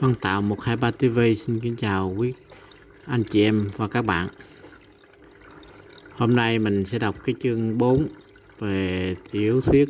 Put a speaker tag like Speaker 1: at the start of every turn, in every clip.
Speaker 1: Văn Tạo 123 TV xin kính chào quý anh chị em và các bạn. Hôm nay mình sẽ đọc cái chương 4 về tiểu thuyết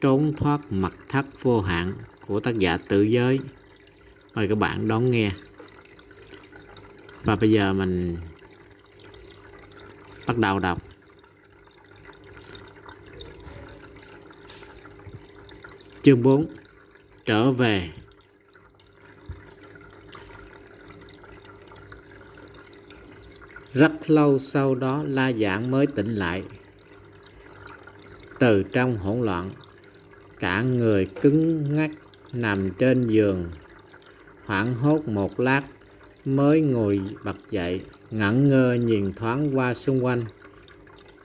Speaker 1: Trốn thoát mặt thắt vô hạn của tác giả tự giới. Mời các bạn đón nghe. Và bây giờ mình bắt đầu đọc. Chương 4 Trở về. Rất lâu sau đó La Giảng mới tỉnh lại. Từ trong hỗn loạn, cả người cứng ngắc nằm trên giường. Hoảng hốt một lát mới ngồi bật dậy, ngẩn ngơ nhìn thoáng qua xung quanh.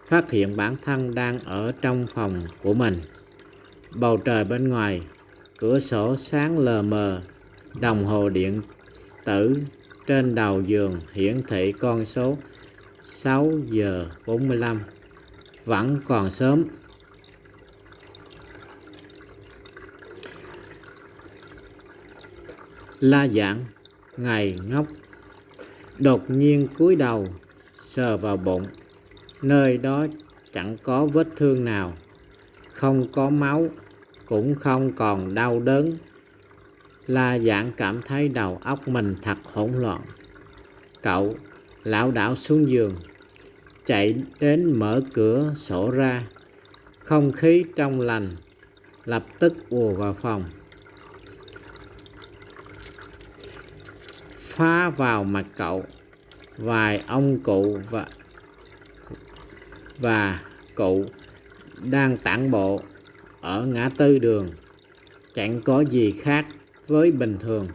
Speaker 1: Phát hiện bản thân đang ở trong phòng của mình. Bầu trời bên ngoài, cửa sổ sáng lờ mờ, đồng hồ điện tử trên đầu giường hiển thị con số 6 giờ 45 Vẫn còn sớm. La giảng Ngày ngốc. Đột nhiên cúi đầu, Sờ vào bụng. Nơi đó chẳng có vết thương nào. Không có máu, Cũng không còn đau đớn. La giảng cảm thấy đầu óc mình thật hỗn loạn. Cậu lão đảo xuống giường, chạy đến mở cửa sổ ra. Không khí trong lành, lập tức ùa vào phòng. Phá vào mặt cậu, vài ông cụ và và cụ đang tản bộ ở ngã tư đường chẳng có gì khác với bình thường.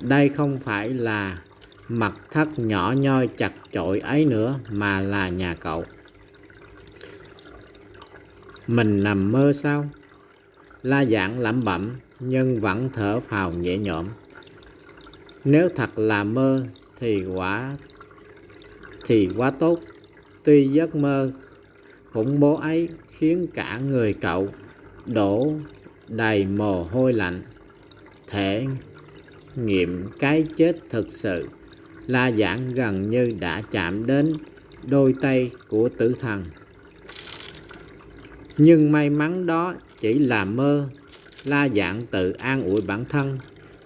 Speaker 1: Đây không phải là mặt thất nhỏ nhoi chặt chội ấy nữa, mà là nhà cậu. Mình nằm mơ sao? La dạng lẩm bẩm, nhưng vẫn thở phào nhẹ nhõm. Nếu thật là mơ, thì quả, thì quá tốt. Tuy giấc mơ khủng bố ấy khiến cả người cậu đổ đầy mồ hôi lạnh. Thể nghiệm cái chết thực sự la giảng gần như đã chạm đến đôi tay của tử thần. Nhưng may mắn đó chỉ là mơ, la giảng tự an ủi bản thân.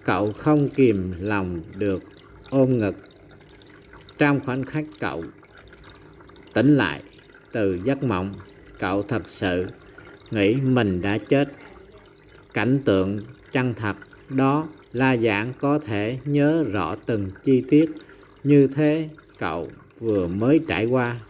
Speaker 1: Cậu không kìm lòng được ôm ngực. Trong khoảnh khắc cậu tỉnh lại từ giấc mộng, cậu thật sự nghĩ mình đã chết cảnh tượng chân thật đó La Giảng có thể nhớ rõ từng chi tiết như thế cậu vừa mới trải qua.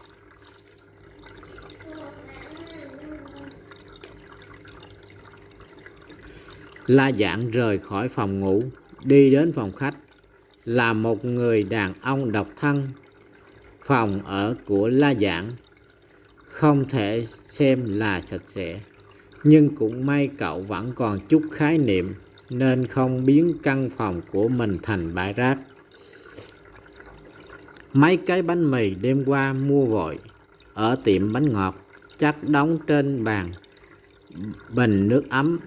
Speaker 1: La Giảng rời khỏi phòng ngủ, đi đến phòng khách, là một người đàn ông độc thân. Phòng ở của La Giảng không thể xem là sạch sẽ nhưng cũng may cậu vẫn còn chút khái niệm, nên không biến căn phòng của mình thành bãi rác. Mấy cái bánh mì đêm qua mua vội, ở tiệm bánh ngọt, chắc đóng trên bàn, bình nước ấm,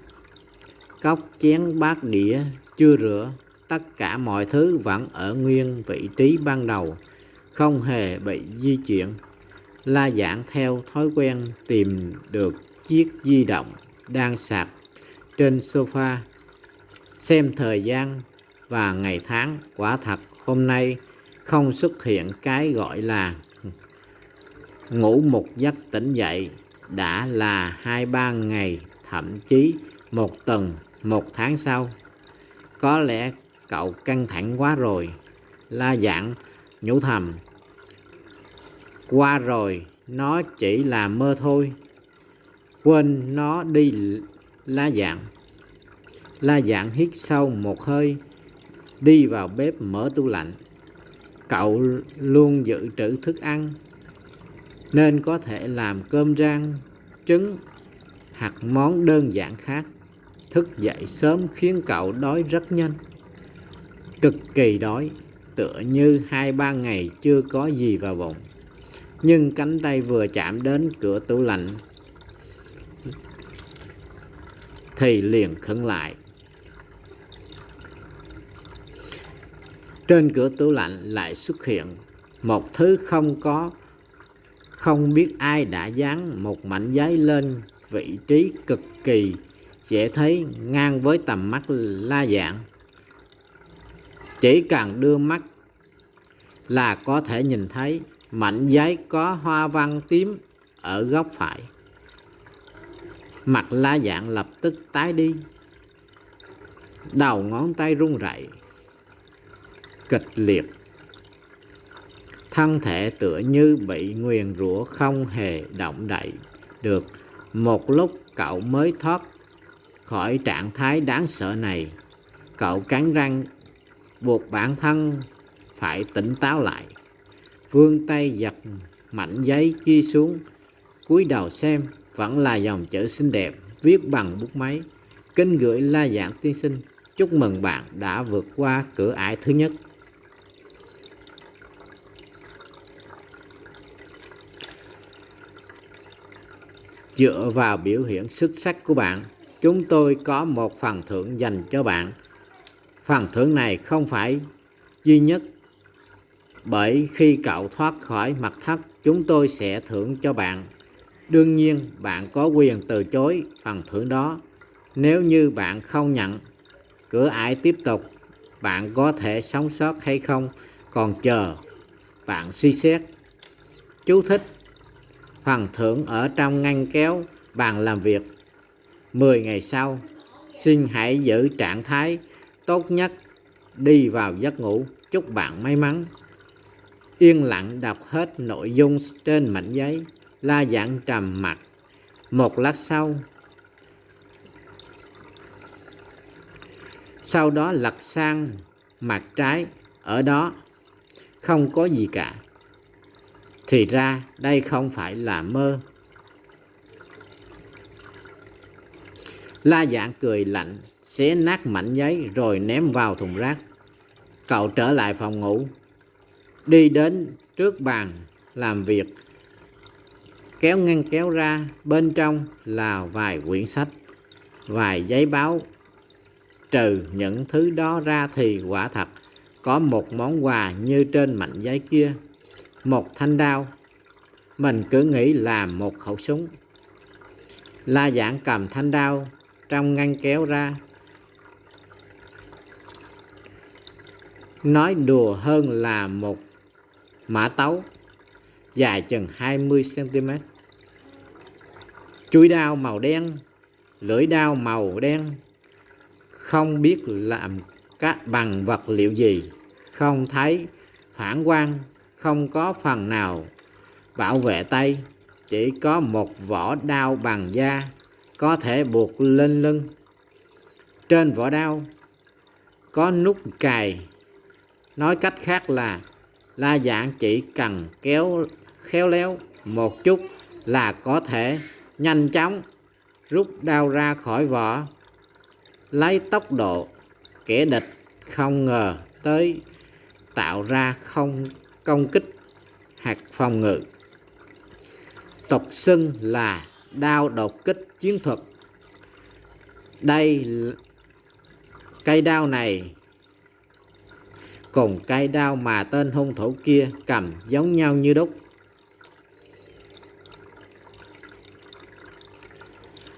Speaker 1: cốc chén bát đĩa chưa rửa, tất cả mọi thứ vẫn ở nguyên vị trí ban đầu, không hề bị di chuyển, la giảng theo thói quen tìm được chiếc di động đang sạc trên sofa. Xem thời gian và ngày tháng, quả thật hôm nay không xuất hiện cái gọi là ngủ một giấc tỉnh dậy. Đã là hai ba ngày, thậm chí một tuần, một tháng sau. Có lẽ cậu căng thẳng quá rồi, la dạng nhủ thầm. Qua rồi, nó chỉ là mơ thôi quên nó đi la dạng. La dạng hít sâu một hơi, đi vào bếp mở tủ lạnh. Cậu luôn dự trữ thức ăn, nên có thể làm cơm rang, trứng hoặc món đơn giản khác. Thức dậy sớm khiến cậu đói rất nhanh. Cực kỳ đói, tựa như hai ba ngày chưa có gì vào bụng. Nhưng cánh tay vừa chạm đến cửa tủ lạnh thì liền khấn lại. Trên cửa tủ lạnh lại xuất hiện một thứ không có, không biết ai đã dán một mảnh giấy lên vị trí cực kỳ dễ thấy ngang với tầm mắt la dạng. Chỉ cần đưa mắt là có thể nhìn thấy mảnh giấy có hoa văn tím ở góc phải mặt la dạng lập tức tái đi. Đầu ngón tay run rẩy, kịch liệt. Thân thể tựa như bị nguyền rủa không hề động đậy được. Một lúc cậu mới thoát khỏi trạng thái đáng sợ này, cậu cắn răng, buộc bản thân phải tỉnh táo lại. Vươn tay giật mảnh giấy kia xuống, cúi đầu xem vẫn là dòng chữ xinh đẹp, viết bằng bút máy. Kính gửi la Giảng tiên sinh, chúc mừng bạn đã vượt qua cửa ải thứ nhất. Dựa vào biểu hiện xuất sắc của bạn, chúng tôi có một phần thưởng dành cho bạn. Phần thưởng này không phải duy nhất, bởi khi cậu thoát khỏi mặt thất, chúng tôi sẽ thưởng cho bạn đương nhiên, bạn có quyền từ chối phần thưởng đó. Nếu như bạn không nhận, cửa ải tiếp tục, bạn có thể sống sót hay không còn chờ bạn suy xét. Chú thích, phần thưởng ở trong ngăn kéo bàn làm việc. 10 ngày sau, xin hãy giữ trạng thái tốt nhất, đi vào giấc ngủ, chúc bạn may mắn. Yên lặng đọc hết nội dung trên mảnh giấy la dạng trầm mặt một lát sau sau đó lật sang mặt trái. Ở đó không có gì cả. Thì ra đây không phải là mơ. La dạng cười lạnh, xé nát mảnh giấy rồi ném vào thùng rác. Cậu trở lại phòng ngủ, đi đến trước bàn làm việc kéo ngăn kéo ra, bên trong là vài quyển sách, vài giấy báo. Trừ những thứ đó ra thì quả thật có một món quà như trên mảnh giấy kia. Một thanh đao. Mình cứ nghĩ là một khẩu súng. La giảng cầm thanh đao trong ngăn kéo ra. Nói đùa hơn là một mã tấu dài chừng 20cm chuôi đao màu đen, lưỡi đao màu đen. Không biết làm các bằng vật liệu gì, không thấy phản quang, không có phần nào bảo vệ tay. Chỉ có một vỏ đao bằng da, có thể buộc lên lưng. Trên vỏ đao có nút cài. Nói cách khác là, la dạng chỉ cần kéo khéo léo một chút là có thể nhanh chóng rút đao ra khỏi vỏ, lấy tốc độ kẻ địch không ngờ tới tạo ra không công kích hoặc phòng ngự. Tục xưng là đao đột kích chiến thuật. Đây cây đao này cùng cây đao mà tên hung thủ kia cầm giống nhau như đúc.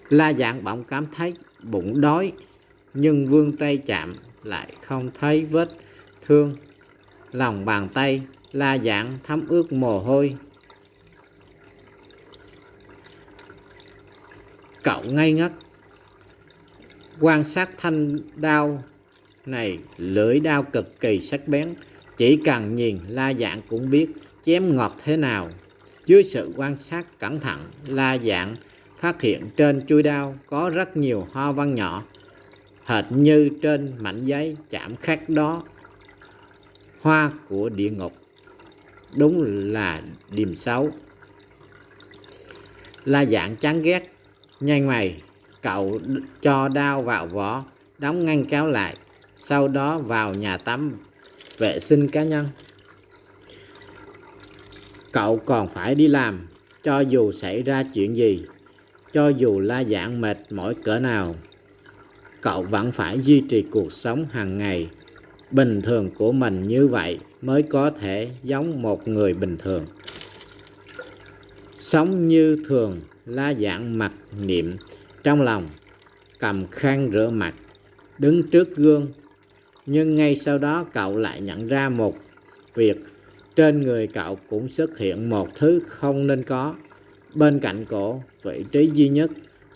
Speaker 1: La dạng bỗng cảm thấy bụng đói, nhưng vương tay chạm lại không thấy vết thương. Lòng bàn tay la dạng thấm ướt mồ hôi. Cậu ngây ngất. Quan sát thanh đao này lưỡi đao cực kỳ sắc bén. Chỉ cần nhìn la dạng cũng biết chém ngọt thế nào. Dưới sự quan sát cẩn thận, la dạng phát hiện trên chui đao có rất nhiều hoa văn nhỏ, hệt như trên mảnh giấy chạm khắc đó. Hoa của địa ngục, đúng là điềm xấu. La dạng chán ghét nhanh mày cậu cho đao vào vỏ, đóng ngăn kéo lại, sau đó vào nhà tắm, vệ sinh cá nhân. Cậu còn phải đi làm, cho dù xảy ra chuyện gì cho dù la dạng mệt mỏi cỡ nào, cậu vẫn phải duy trì cuộc sống hàng ngày. Bình thường của mình như vậy mới có thể giống một người bình thường. Sống như thường, la dạng mặt niệm. Trong lòng, cầm khăn rửa mặt, đứng trước gương. Nhưng ngay sau đó cậu lại nhận ra một việc. Trên người cậu cũng xuất hiện một thứ không nên có bên cạnh cổ, vị trí duy nhất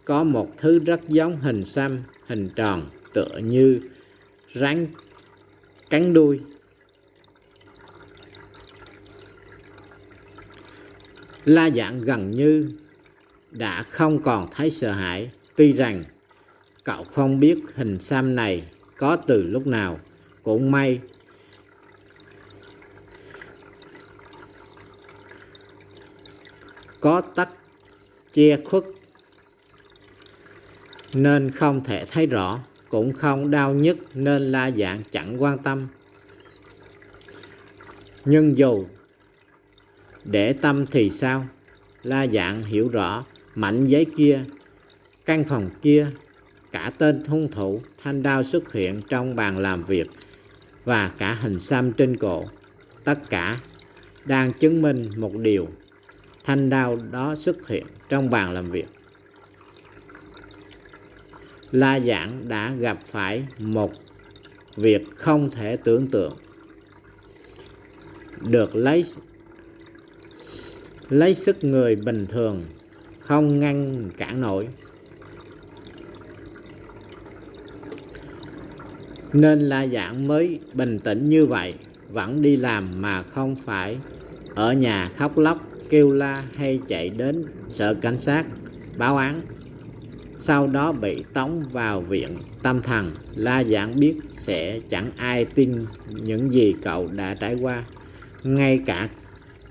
Speaker 1: có một thứ rất giống hình xăm, hình tròn, tựa như rắn cắn đuôi. La dạng gần như đã không còn thấy sợ hãi. Tuy rằng, cậu không biết hình xăm này có từ lúc nào. Cũng may có tắc che khuất nên không thể thấy rõ, cũng không đau nhức nên la dạng chẳng quan tâm. Nhưng dù để tâm thì sao? La dạng hiểu rõ, mảnh giấy kia, căn phòng kia, cả tên hung thủ, thanh đao xuất hiện trong bàn làm việc và cả hình xăm trên cổ. Tất cả đang chứng minh một điều thanh đao đó xuất hiện trong bàn làm việc. La Giảng đã gặp phải một việc không thể tưởng tượng. Được lấy lấy sức người bình thường, không ngăn cản nổi. Nên La Giảng mới bình tĩnh như vậy, vẫn đi làm mà không phải ở nhà khóc lóc kêu la hay chạy đến sợ cảnh sát báo án. Sau đó bị tống vào viện tâm thần. La giảng biết sẽ chẳng ai tin những gì cậu đã trải qua. Ngay cả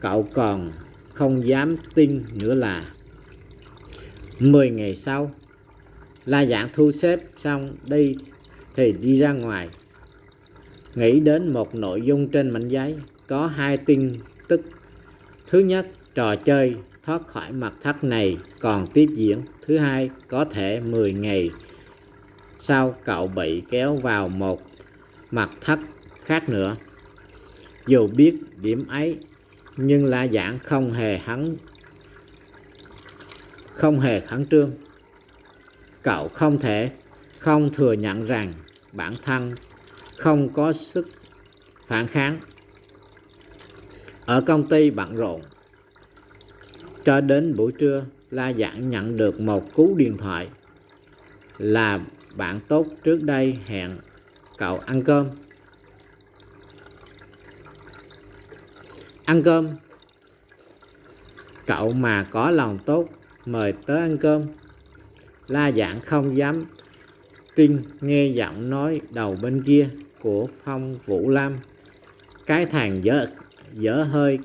Speaker 1: cậu còn không dám tin nữa là mười ngày sau, la giảng thu xếp xong đi thì đi ra ngoài. Nghĩ đến một nội dung trên mảnh giấy có hai tin tức. Thứ nhất trò chơi thoát khỏi mặt thắt này còn tiếp diễn. Thứ hai, có thể 10 ngày sau cậu bị kéo vào một mặt thắt khác nữa. Dù biết điểm ấy, nhưng La Giảng không hề hắn không hề khẩn trương. Cậu không thể không thừa nhận rằng bản thân không có sức phản kháng. Ở công ty bận rộn, cho đến buổi trưa, La Giảng nhận được một cú điện thoại là bạn tốt trước đây hẹn cậu ăn cơm. Ăn cơm. Cậu mà có lòng tốt mời tới ăn cơm. La Giảng không dám tin nghe giọng nói đầu bên kia của Phong Vũ Lam. Cái thằng dở, dở hơi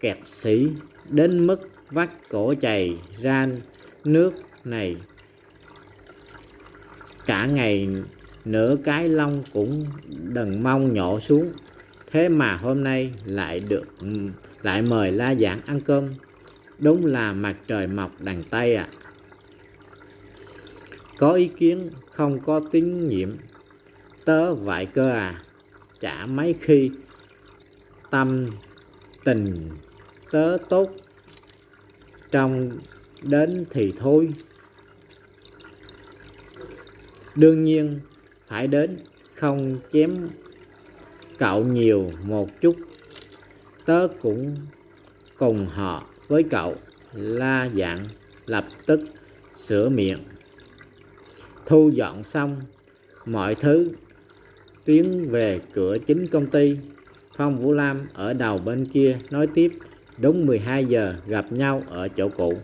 Speaker 1: kẹt sĩ đến mức vắt cổ chày ra nước này. Cả ngày nửa cái lông cũng đừng mong nhổ xuống. Thế mà hôm nay lại được, lại mời la giảng ăn cơm. Đúng là mặt trời mọc đằng tây à có ý kiến không có tín nhiệm. Tớ vậy cơ à. Chả mấy khi tâm tình tớ tốt trong đến thì thôi. Đương nhiên, phải đến, không chém cậu nhiều một chút. Tớ cũng cùng họ với cậu, la dạng lập tức sửa miệng. Thu dọn xong mọi thứ, tiến về cửa chính công ty. Phong vũ lam ở đầu bên kia nói tiếp Đúng 12 giờ gặp nhau ở chỗ cũ.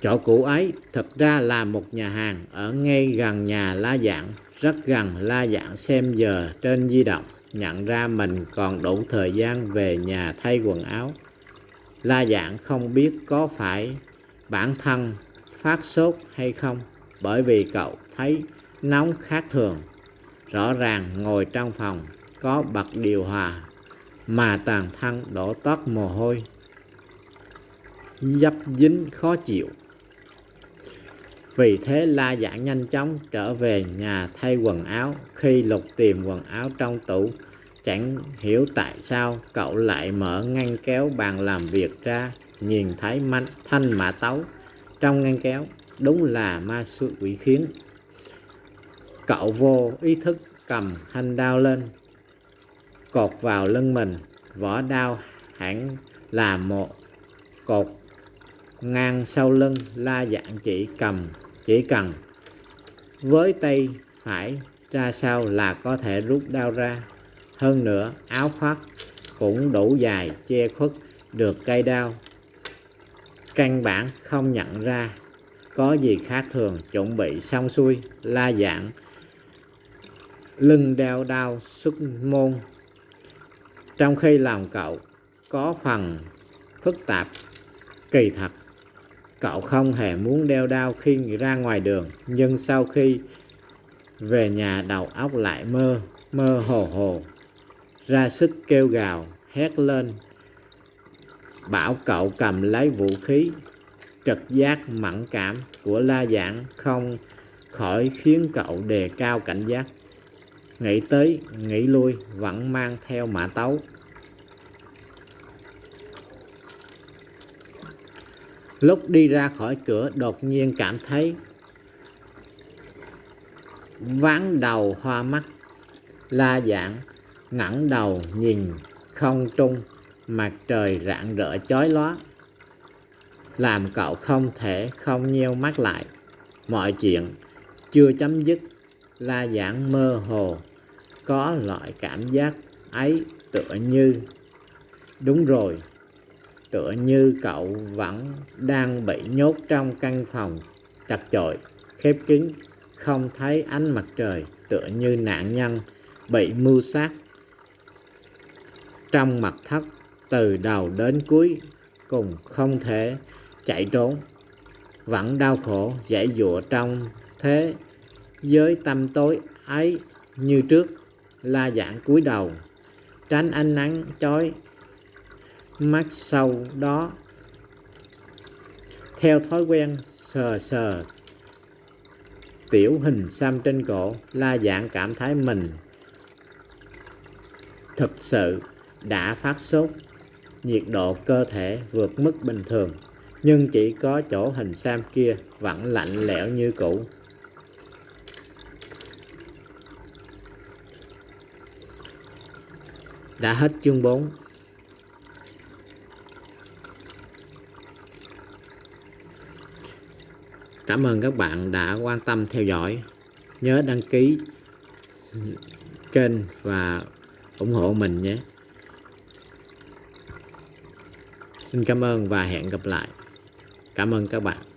Speaker 1: Chỗ cũ ấy thật ra là một nhà hàng ở ngay gần nhà La Dạng, rất gần La Dạng xem giờ trên di động, nhận ra mình còn đủ thời gian về nhà thay quần áo. La Dạng không biết có phải bản thân phát sốt hay không, bởi vì cậu thấy nóng khác thường. Rõ ràng ngồi trong phòng có bật điều hòa mà toàn thân đổ toát mồ hôi. Dấp dính khó chịu. Vì thế la giả nhanh chóng trở về nhà thay quần áo. Khi lục tìm quần áo trong tủ chẳng hiểu tại sao cậu lại mở ngăn kéo bàn làm việc ra nhìn thấy manh, thanh mã tấu trong ngăn kéo. Đúng là ma sự quỷ khiến cậu vô ý thức cầm thanh đao lên, cột vào lưng mình. Vỏ đao hẳn là một cột ngang sau lưng la dạng chỉ cầm, chỉ cần với tay phải ra sau là có thể rút đao ra. Hơn nữa, áo khoác cũng đủ dài, che khuất được cây đao. Căn bản không nhận ra, có gì khác thường, chuẩn bị xong xuôi la dạng lưng đeo đao xuất môn. Trong khi làm cậu, có phần phức tạp, kỳ thật. Cậu không hề muốn đeo đao khi ra ngoài đường, nhưng sau khi về nhà đầu óc lại mơ mơ hồ hồ, ra sức kêu gào, hét lên, bảo cậu cầm lấy vũ khí, trực giác mẫn cảm của la giảng không khỏi khiến cậu đề cao cảnh giác nghĩ tới, nghĩ lui, vẫn mang theo mã tấu. Lúc đi ra khỏi cửa, đột nhiên cảm thấy ván đầu hoa mắt, la dạng ngẩng đầu nhìn không trung, mặt trời rạng rỡ chói lóa. Làm cậu không thể không nheo mắt lại. Mọi chuyện chưa chấm dứt, la giảng mơ hồ có loại cảm giác ấy tựa như, đúng rồi, tựa như cậu vẫn đang bị nhốt trong căn phòng. Chặt chội, khép kín, không thấy ánh mặt trời, tựa như nạn nhân bị mưu sát. Trong mặt thất, từ đầu đến cuối, cùng không thể chạy trốn. Vẫn đau khổ, dãy dụa trong thế giới tâm tối ấy như trước la dạng cúi đầu, tránh ánh nắng chói mắt sau đó. Theo thói quen sờ sờ, tiểu hình xăm trên cổ, la dạng cảm thấy mình thực sự đã phát sốt, nhiệt độ cơ thể vượt mức bình thường. Nhưng chỉ có chỗ hình xăm kia vẫn lạnh lẽo như cũ. Đã hết chương 4 Cảm ơn các bạn đã quan tâm, theo dõi. Nhớ đăng ký kênh và ủng hộ mình nhé. Xin cảm ơn và hẹn gặp lại. Cảm ơn các bạn.